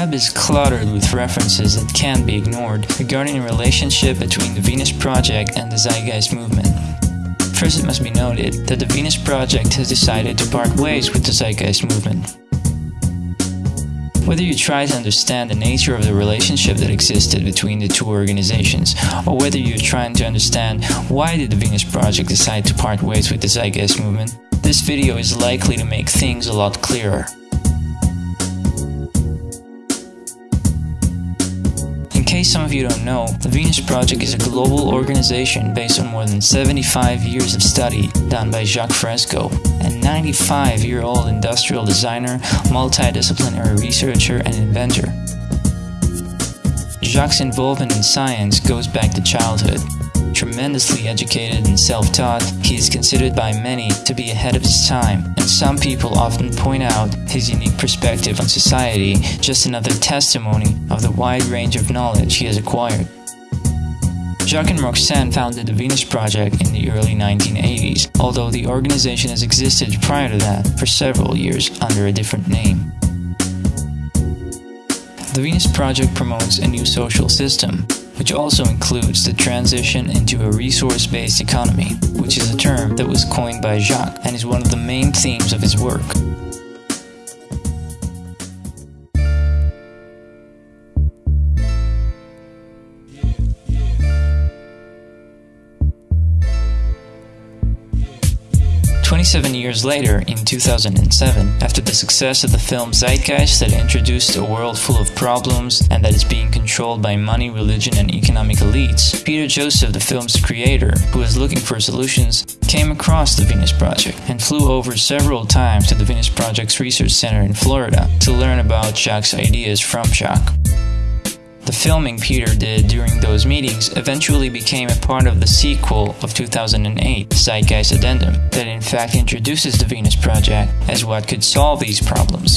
web is cluttered with references that can't be ignored regarding the relationship between the Venus Project and the Zeitgeist movement. First, it must be noted that the Venus Project has decided to part ways with the Zeitgeist movement. Whether you try to understand the nature of the relationship that existed between the two organizations, or whether you're trying to understand why did the Venus Project decide to part ways with the Zeitgeist movement, this video is likely to make things a lot clearer. Case some of you don't know, the Venus Project is a global organization based on more than 75 years of study done by Jacques Fresco, a 95-year-old industrial designer, multidisciplinary researcher, and inventor. Jacques' involvement in science goes back to childhood. Tremendously educated and self-taught, he is considered by many to be ahead of his time, and some people often point out his unique perspective on society, just another testimony of the wide range of knowledge he has acquired. Jacques and Roxanne founded the Venus Project in the early 1980s, although the organization has existed prior to that for several years under a different name. The Venus Project promotes a new social system, which also includes the transition into a resource-based economy, which is a term that was coined by Jacques and is one of the main themes of his work. 27 years later, in 2007, after the success of the film Zeitgeist that introduced a world full of problems and that is being controlled by money, religion, and economic elites, Peter Joseph, the film's creator, who was looking for solutions, came across the Venus Project and flew over several times to the Venus Project's research center in Florida to learn about Jacques' ideas from Jacques. The filming Peter did during those meetings eventually became a part of the sequel of 2008, Zeitgeist Addendum, that in fact introduces the Venus Project as what could solve these problems.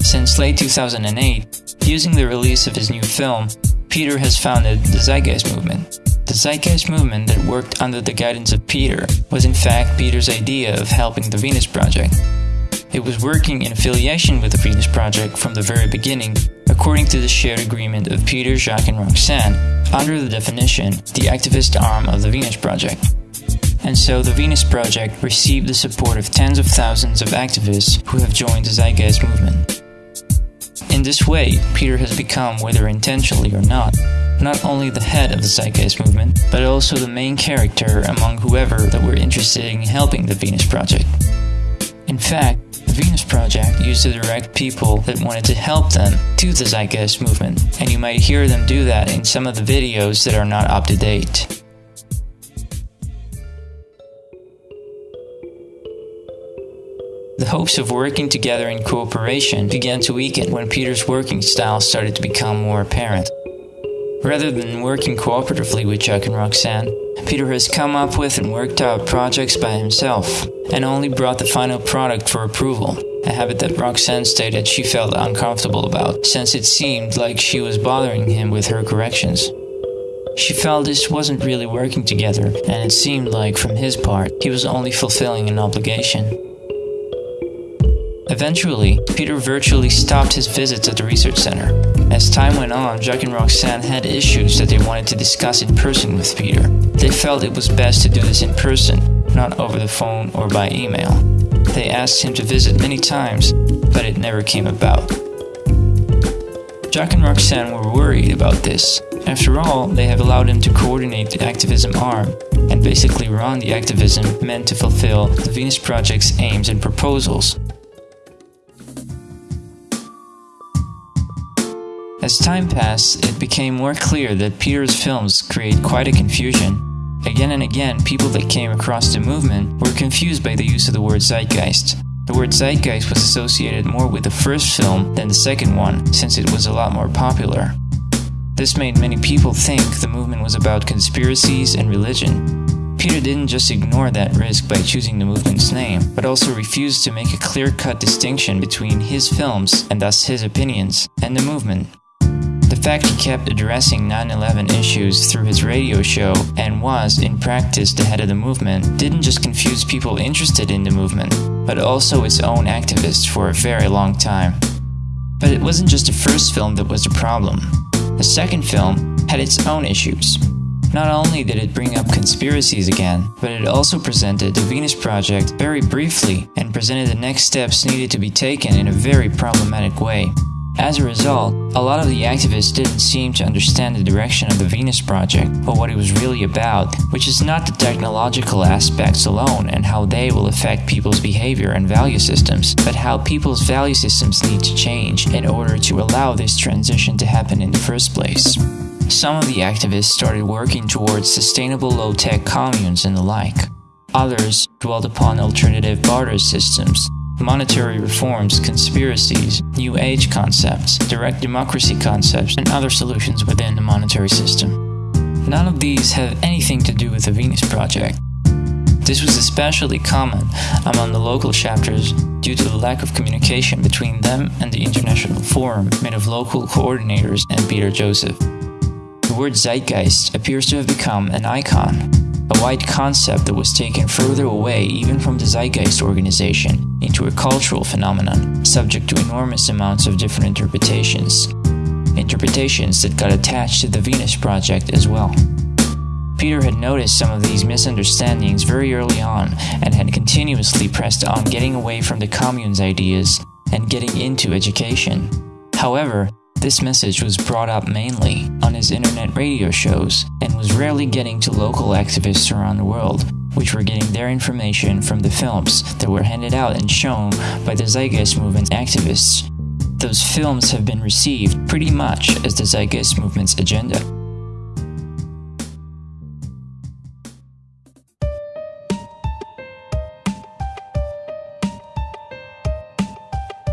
Since late 2008, using the release of his new film, Peter has founded the Zeitgeist Movement. The Zeitgeist movement that worked under the guidance of Peter was in fact Peter's idea of helping the Venus Project. It was working in affiliation with the Venus Project from the very beginning, according to the shared agreement of Peter, Jacques, and Roxanne, under the definition, the activist arm of the Venus Project. And so the Venus Project received the support of tens of thousands of activists who have joined the Zeitgeist movement. In this way, Peter has become, whether intentionally or not, not only the head of the Zeitgeist movement, but also the main character among whoever that were interested in helping the Venus Project. In fact, Venus Project used to direct people that wanted to help them to the Zeitgeist movement, and you might hear them do that in some of the videos that are not up to date. The hopes of working together in cooperation began to weaken when Peter's working style started to become more apparent. Rather than working cooperatively with Jacques and Roxanne, Peter has come up with and worked out projects by himself, and only brought the final product for approval, a habit that Roxanne stated she felt uncomfortable about, since it seemed like she was bothering him with her corrections. She felt this wasn't really working together, and it seemed like, from his part, he was only fulfilling an obligation. Eventually, Peter virtually stopped his visits at the research center. As time went on, Jacques and Roxanne had issues that they wanted to discuss in person with Peter. They felt it was best to do this in person, not over the phone or by email. They asked him to visit many times, but it never came about. Jacques and Roxanne were worried about this. After all, they have allowed him to coordinate the activism arm and basically run the activism meant to fulfill the Venus Project's aims and proposals. As time passed, it became more clear that Peter's films create quite a confusion. Again and again, people that came across the movement were confused by the use of the word zeitgeist. The word zeitgeist was associated more with the first film than the second one, since it was a lot more popular. This made many people think the movement was about conspiracies and religion. Peter didn't just ignore that risk by choosing the movement's name, but also refused to make a clear-cut distinction between his films, and thus his opinions, and the movement. The fact he kept addressing 9-11 issues through his radio show and was, in practice, the head of the movement didn't just confuse people interested in the movement, but also its own activists for a very long time. But it wasn't just the first film that was the problem. The second film had its own issues. Not only did it bring up conspiracies again, but it also presented the Venus Project very briefly and presented the next steps needed to be taken in a very problematic way. As a result, a lot of the activists didn't seem to understand the direction of the Venus Project or what it was really about, which is not the technological aspects alone and how they will affect people's behavior and value systems, but how people's value systems need to change in order to allow this transition to happen in the first place. Some of the activists started working towards sustainable low tech communes and the like. Others dwelled upon alternative barter systems monetary reforms, conspiracies, New Age concepts, direct democracy concepts, and other solutions within the monetary system. None of these have anything to do with the Venus Project. This was especially common among the local chapters due to the lack of communication between them and the international forum made of local coordinators and Peter Joseph. The word zeitgeist appears to have become an icon, a wide concept that was taken further away even from the Zeitgeist organization into a cultural phenomenon subject to enormous amounts of different interpretations. Interpretations that got attached to the Venus Project as well. Peter had noticed some of these misunderstandings very early on and had continuously pressed on getting away from the commune's ideas and getting into education. However, this message was brought up mainly on his internet radio shows and was rarely getting to local activists around the world, which were getting their information from the films that were handed out and shown by the Zeitgeist Movement activists. Those films have been received pretty much as the Zeitgeist Movement's agenda.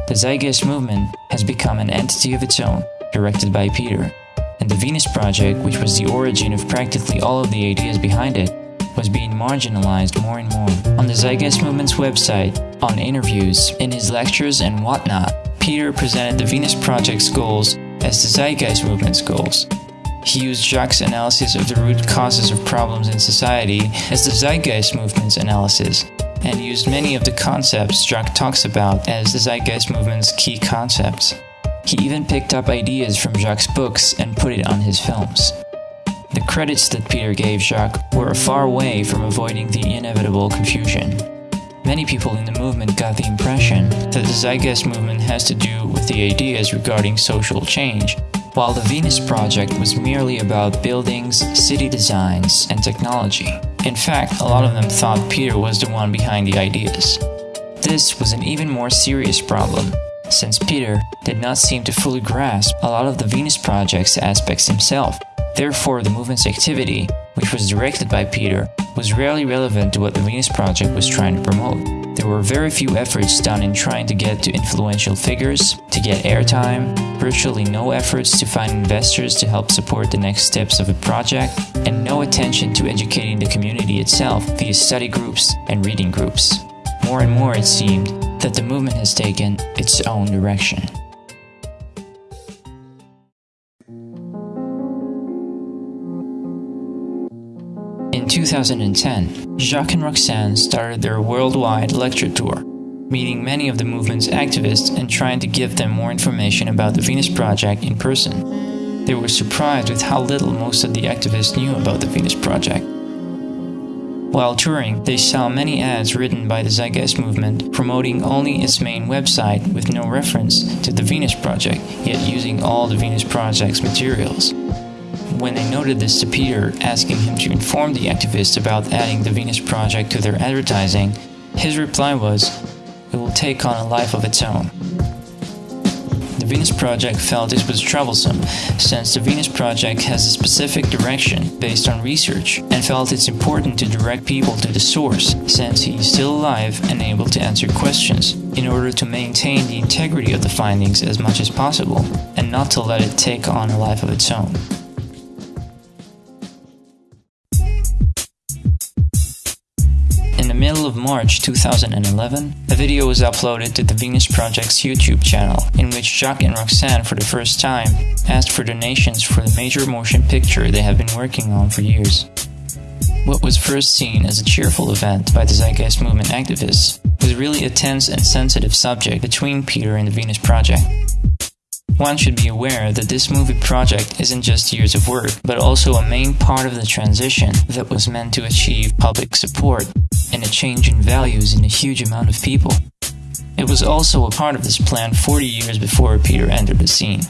The Zeitgeist movement has become an entity of its own, directed by Peter, and the Venus Project, which was the origin of practically all of the ideas behind it, was being marginalized more and more. On the Zeitgeist Movement's website, on interviews, in his lectures, and whatnot, Peter presented the Venus Project's goals as the Zeitgeist Movement's goals. He used Jacques' analysis of the root causes of problems in society as the Zeitgeist Movement's analysis, and used many of the concepts Jacques talks about as the Zeitgeist Movement's key concepts. He even picked up ideas from Jacques' books and put it on his films. The credits that Peter gave Jacques were a far away from avoiding the inevitable confusion. Many people in the movement got the impression that the Zeitgeist movement has to do with the ideas regarding social change, while the Venus Project was merely about buildings, city designs, and technology. In fact, a lot of them thought Peter was the one behind the ideas. This was an even more serious problem, since Peter did not seem to fully grasp a lot of the Venus Project's aspects himself. Therefore, the movement's activity, which was directed by Peter, was rarely relevant to what the Venus Project was trying to promote. There were very few efforts done in trying to get to influential figures, to get airtime, virtually no efforts to find investors to help support the next steps of the project, and no attention to educating the community itself via study groups and reading groups. More and more, it seemed that the movement has taken its own direction. 2010, Jacques and Roxanne started their worldwide lecture tour, meeting many of the movement's activists and trying to give them more information about the Venus Project in person. They were surprised with how little most of the activists knew about the Venus Project. While touring, they saw many ads written by the Zeitgeist movement promoting only its main website with no reference to the Venus Project, yet using all the Venus Project's materials. When they noted this to Peter, asking him to inform the activists about adding the Venus Project to their advertising, his reply was, It will take on a life of its own. The Venus Project felt this was troublesome, since the Venus Project has a specific direction based on research, and felt it's important to direct people to the source, since he is still alive and able to answer questions, in order to maintain the integrity of the findings as much as possible, and not to let it take on a life of its own. Middle of March 2011, a video was uploaded to the Venus Project's YouTube channel, in which Jacques and Roxanne, for the first time, asked for donations for the major motion picture they have been working on for years. what was first seen as a cheerful event by the Zeitgeist Movement activists was really a tense and sensitive subject between Peter and the Venus Project. One should be aware that this movie project isn't just years of work, but also a main part of the transition that was meant to achieve public support change in values in a huge amount of people. It was also a part of this plan 40 years before Peter entered the scene.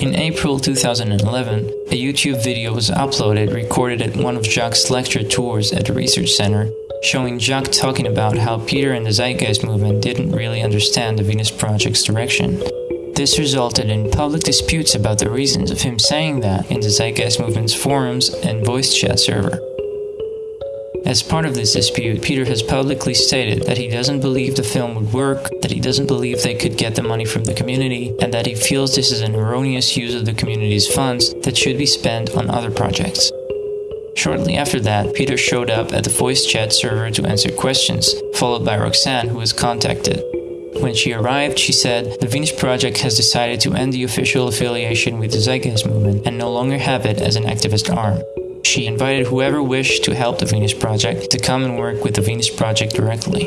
In April 2011, a YouTube video was uploaded recorded at one of Jacques' lecture tours at the research center, showing Jacques talking about how Peter and the Zeitgeist movement didn't really understand the Venus Project's direction. This resulted in public disputes about the reasons of him saying that in the Zeitgeist movement's forums and voice chat server. As part of this dispute, Peter has publicly stated that he doesn't believe the film would work, that he doesn't believe they could get the money from the community, and that he feels this is an erroneous use of the community's funds that should be spent on other projects. Shortly after that, Peter showed up at the voice chat server to answer questions, followed by Roxanne, who was contacted. When she arrived, she said, The Venus Project has decided to end the official affiliation with the Zeitgeist movement and no longer have it as an activist arm. She invited whoever wished to help the Venus Project to come and work with the Venus Project directly.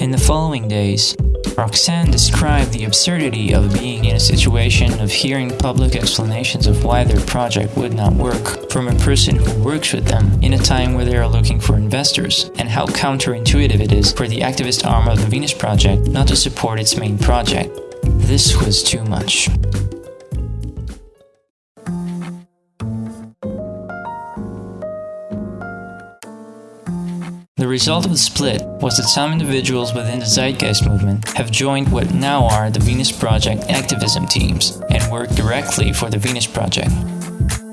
In the following days, Roxanne described the absurdity of being in a situation of hearing public explanations of why their project would not work from a person who works with them in a time where they are looking for investors, and how counterintuitive it is for the activist arm of the Venus Project not to support its main project. This was too much. The result of the split was that some individuals within the Zeitgeist movement have joined what now are the Venus Project activism teams and work directly for the Venus Project.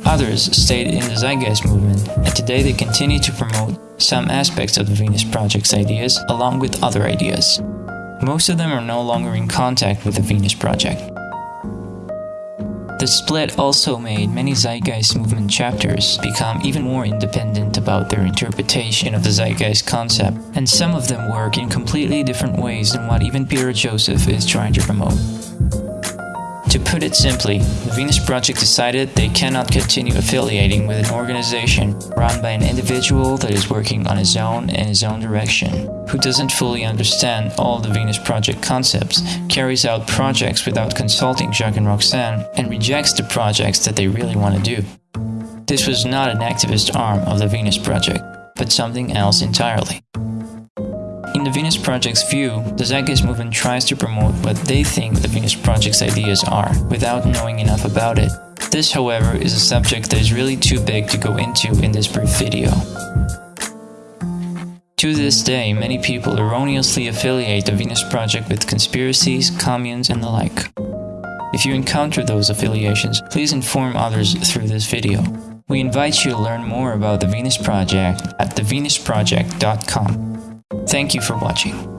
Others stayed in the Zeitgeist movement, and today they continue to promote some aspects of the Venus Project's ideas along with other ideas. Most of them are no longer in contact with the Venus Project. The split also made many Zeitgeist movement chapters become even more independent about their interpretation of the Zeitgeist concept, and some of them work in completely different ways than what even Peter Joseph is trying to promote. To put it simply, the Venus Project decided they cannot continue affiliating with an organization run by an individual that is working on his own in his own direction, who doesn't fully understand all the Venus Project concepts, carries out projects without consulting Jacques and Roxanne, and rejects the projects that they really want to do. This was not an activist arm of the Venus Project, but something else entirely. In the Venus Project's view, the Zeitgeist movement tries to promote what they think the Venus Project's ideas are, without knowing enough about it. This, however, is a subject that is really too big to go into in this brief video. To this day, many people erroneously affiliate the Venus Project with conspiracies, communes, and the like. If you encounter those affiliations, please inform others through this video. We invite you to learn more about the Venus Project at thevenusproject.com. Thank you for watching.